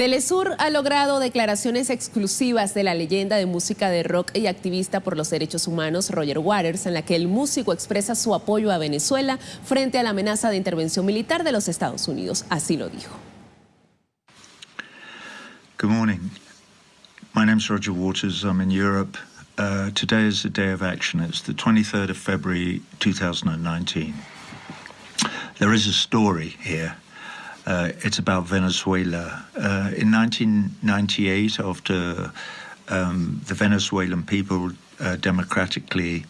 Telesur ha logrado declaraciones exclusivas de la leyenda de música de rock y activista por los derechos humanos Roger Waters, en la que el músico expresa su apoyo a Venezuela frente a la amenaza de intervención militar de los Estados Unidos. Así lo dijo. Good morning. My is Roger Waters. I'm in Europe. Uh, today is a day of action. It's the 23rd of February 2019. There is a story here. Uh, it's about Venezuela. Uh, in 1998, after um, the Venezuelan people uh, democratically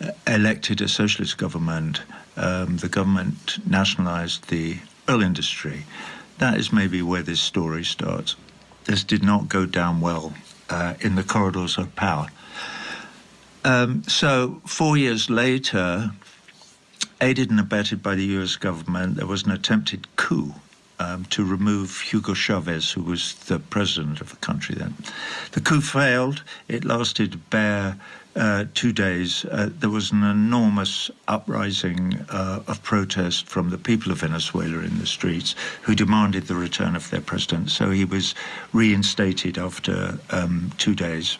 uh, elected a socialist government, um, the government nationalized the oil industry. That is maybe where this story starts. This did not go down well uh, in the corridors of power. Um, so, four years later, aided and abetted by the US government, there was an attempted coup um, to remove Hugo Chávez, who was the president of the country then. The coup failed. It lasted bare uh, two days. Uh, there was an enormous uprising uh, of protest from the people of Venezuela in the streets who demanded the return of their president. So he was reinstated after um, two days.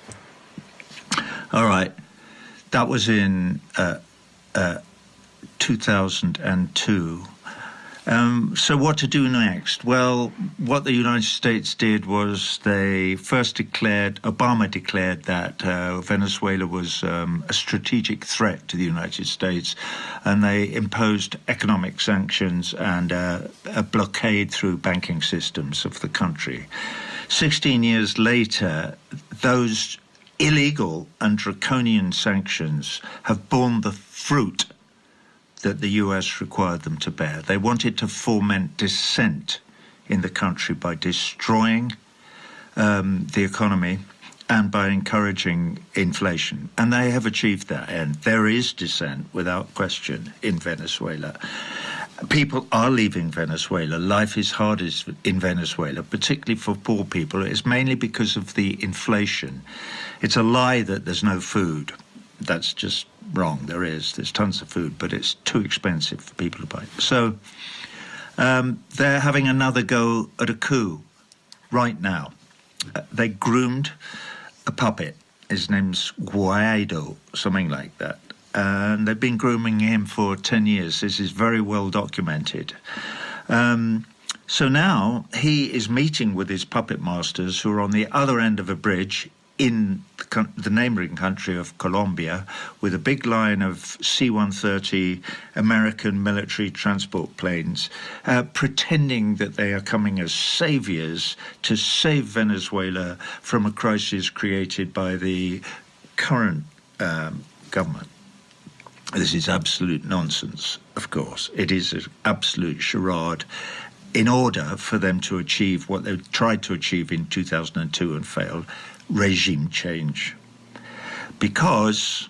All right. That was in uh, uh, 2002. Um, so, what to do next? Well, what the United States did was they first declared, Obama declared that uh, Venezuela was um, a strategic threat to the United States, and they imposed economic sanctions and uh, a blockade through banking systems of the country. 16 years later, those illegal and draconian sanctions have borne the fruit that the US required them to bear. They wanted to foment dissent in the country by destroying um, the economy and by encouraging inflation. And they have achieved that end. There is dissent, without question, in Venezuela. People are leaving Venezuela. Life is hardest in Venezuela, particularly for poor people. It's mainly because of the inflation. It's a lie that there's no food. That's just wrong. There is. There's tons of food, but it's too expensive for people to buy. So um, they're having another go at a coup right now. Uh, they groomed a puppet. His name's Guaido, something like that. And they've been grooming him for 10 years. This is very well documented. Um, so now he is meeting with his puppet masters who are on the other end of a bridge in the, neighboring country of Colombia with a big line of C 130 American military transport planes, uh, pretending that they are coming as saviors to save Venezuela from a crisis created by the current um, government. This is absolute nonsense, of course. It is an absolute charade in order for them to achieve what they tried to achieve in 2002 and failed, regime change. Because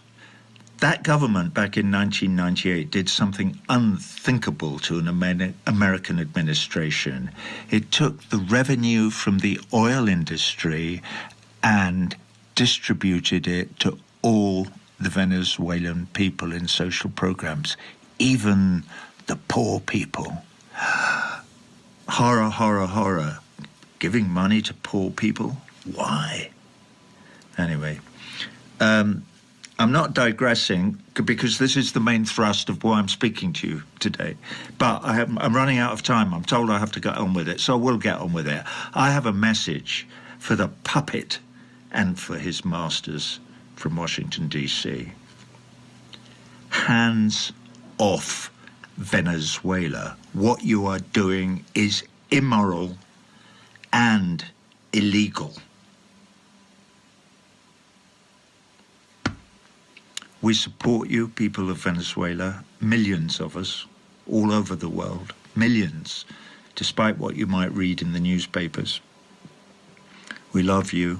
that government back in 1998 did something unthinkable to an American administration. It took the revenue from the oil industry and distributed it to all the Venezuelan people in social programs, even the poor people. horror, horror, horror. Giving money to poor people? Why? Anyway, um, I'm not digressing because this is the main thrust of why I'm speaking to you today. But I am, I'm running out of time. I'm told I have to get on with it, so I will get on with it. I have a message for the puppet and for his masters from Washington, D.C. Hands off Venezuela. What you are doing is immoral and illegal. We support you, people of Venezuela, millions of us, all over the world, millions, despite what you might read in the newspapers. We love you.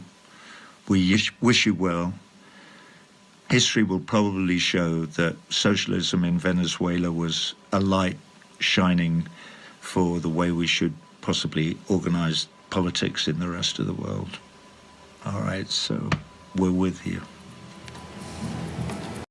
We wish you well. History will probably show that socialism in Venezuela was a light shining for the way we should possibly organize politics in the rest of the world. All right, so we're with you.